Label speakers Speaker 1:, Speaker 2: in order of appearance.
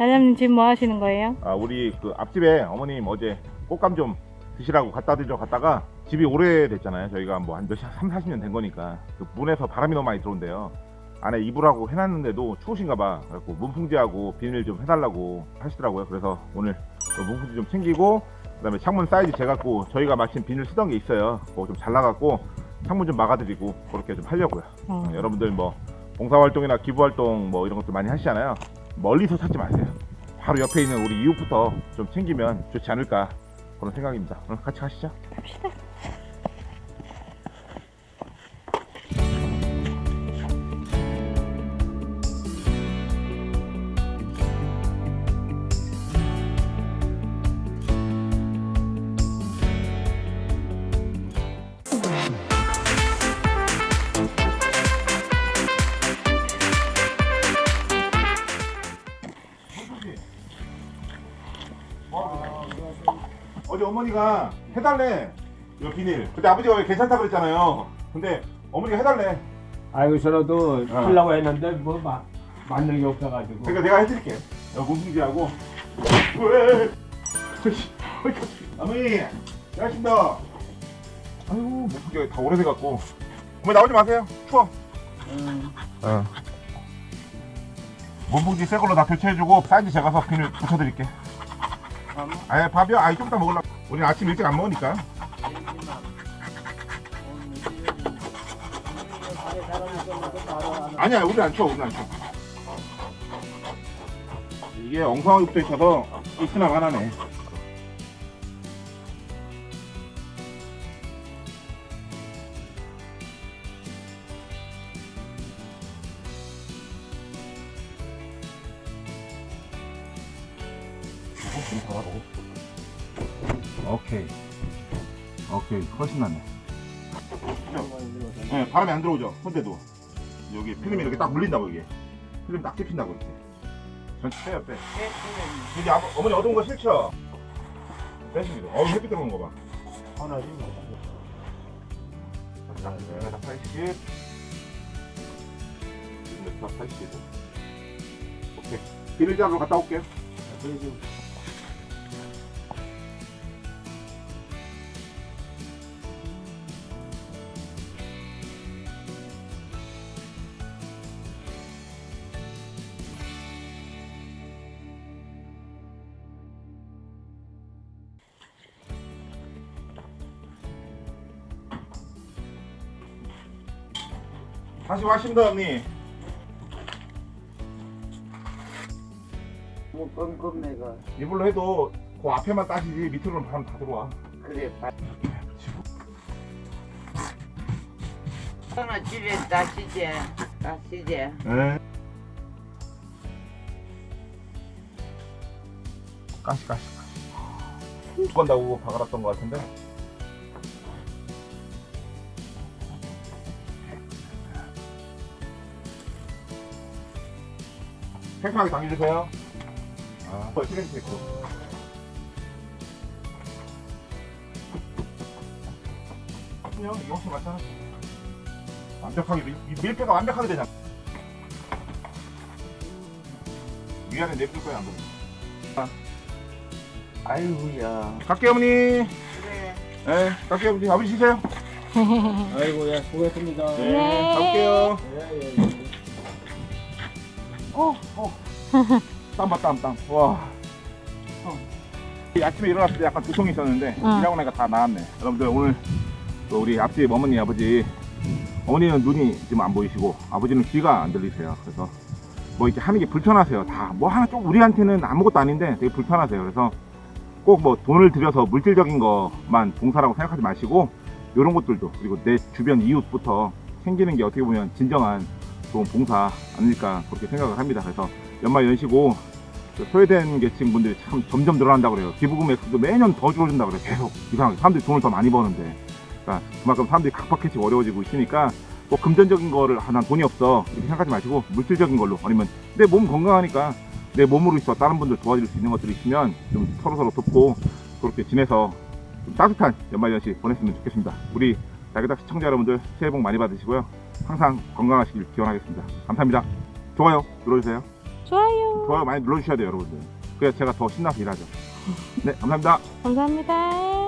Speaker 1: 사장님 지금 뭐 하시는 거예요?
Speaker 2: 아, 우리 그 앞집에 어머님 어제 꽃감 좀 드시라고 갖다 드려 갔다가 집이 오래됐잖아요. 저희가 뭐 한 몇십, 3, 40년 된 거니까. 그 문에서 바람이 너무 많이 들어온대요. 안에 이불하고 해놨는데도 추우신가 봐. 그래갖고 문풍지하고 비닐 좀 해달라고 하시더라고요. 그래서 오늘 그 문풍지 좀 챙기고 그 다음에 창문 사이즈 재갖고 저희가 마침 비닐 쓰던 게 있어요. 그거 좀 잘라갖고 창문 좀 막아드리고 그렇게 좀 하려고요.
Speaker 1: 어.
Speaker 2: 어, 여러분들 뭐 봉사활동이나 기부활동 뭐 이런 것들 많이 하시잖아요. 멀리서 찾지 마세요. 바로 옆에 있는 우리 이웃부터 좀 챙기면 좋지 않을까 그런 생각입니다. 오늘 같이 가시죠.
Speaker 1: 갑시다.
Speaker 2: 어제 어머니가 해달래 이거 비닐. 근데 아버지가 왜 괜찮다 그랬잖아요. 근데 어머니가 해달래.
Speaker 3: 아이고 저라도
Speaker 2: 어.
Speaker 3: 하려고 했는데 뭐 마, 맞는 게 없어가지고
Speaker 2: 그러니까 내가 해드릴게. 문풍지하고. 왜? 어머니, 잘하신다. 아이고 문풍지가 다 오래돼갖고. 어머니 나오지 마세요. 추워. 어. 문풍지 새 걸로 다 교체해주고 사이즈 제가서 비닐 붙여드릴게. 아예 밥이요? 아이 좀 이따 먹으려고. 우리는 아침 일찍 안 먹으니까. 아니야, 우리 안 추워, 우리 안 추워. 이게 엉성하게 붙어 있어서 있으나 마나네. 오케이. 오케이. 훨씬 낫네. 네, 바람이 안 들어오죠. 손대도. 여기 필름이 이렇게 딱 물린다고 이게. 필름 딱 찝힌다고 이렇게. 전체 빼요, 빼. 이제 아버, 어머니 어두운 거 싫죠? 빼시기도. 어우, 햇빛 들어오는 거 봐.
Speaker 3: 하나지 뭐.
Speaker 2: 자, 네, 80. 몇 80. 오케이. 비닐 잡으러 갔다 올게요. 다시 왔습니다, 언니.
Speaker 4: 뭐 껌껌내가
Speaker 2: 이걸로 해도 그 앞에만 따지지 밑으로는 바람 다 들어와.
Speaker 4: 그래 봐. 하나 집에 다시지 다시지
Speaker 2: 네. 가시, 가시, 가시. 죽건다고 박아놨던 것 같은데. 팽팽하게 당겨주세요. 아, 어, 시멘트 있고. 그냥 이거 혹시 맞잖아. 완벽하게 밀, 밀폐가 완벽하게 되잖아. 위안에 내릴 거야 안 보여.
Speaker 4: 아이고야
Speaker 2: 갈게요 어머니.
Speaker 4: 그래
Speaker 2: 네, 갈게요 어머니. 아버지 쉬세요.
Speaker 3: 아이고 예 수고했습니다.
Speaker 2: 네,
Speaker 1: 네.
Speaker 2: 가볼게요.
Speaker 3: 예, 예, 예.
Speaker 2: 어, 어. 땀봐 땀 땀. 와. 어. 이 아침에 일어났을 때 약간 두통이 있었는데
Speaker 1: 응.
Speaker 2: 일하고 나니까 다 나았네. 여러분들 오늘 또 우리 앞집 어머니 아버지 어머니는 눈이 지금 안 보이시고 아버지는 귀가 안 들리세요. 그래서 뭐 이렇게 하는 게 불편하세요. 다 뭐 하나 좀 우리한테는 아무것도 아닌데 되게 불편하세요. 그래서 꼭 뭐 돈을 들여서 물질적인 것만 봉사라고 생각하지 마시고 이런 것들도 그리고 내 주변 이웃부터 챙기는 게 어떻게 보면 진정한 좋은 봉사 아닐까 그렇게 생각을 합니다. 그래서 연말 연시고 그 소외된 계층 분들이 참 점점 늘어난다고 그래요. 기부금 액수도 매년 더 줄어든다고 그래요. 계속 이상하게 사람들이 돈을 더 많이 버는데 그러니까 그만큼 사람들이 각박해지고 어려워지고 있으니까 꼭 금전적인 거를 아, 난 돈이 없어 이렇게 생각하지 마시고 물질적인 걸로 아니면 내 몸 건강하니까 내 몸으로 있어 다른 분들 도와줄 수 있는 것들이 있으면 좀 서로서로 돕고 그렇게 지내서 좀 따뜻한 연말연시 보냈으면 좋겠습니다. 우리 자기다 시청자 여러분들 새해 복 많이 받으시고요. 항상 건강하시길 기원하겠습니다. 감사합니다. 좋아요 눌러주세요.
Speaker 1: 좋아요.
Speaker 2: 좋아요 많이 눌러주셔야 돼요 여러분들 그래야 제가 더 신나서 일하죠 네 감사합니다
Speaker 1: 감사합니다.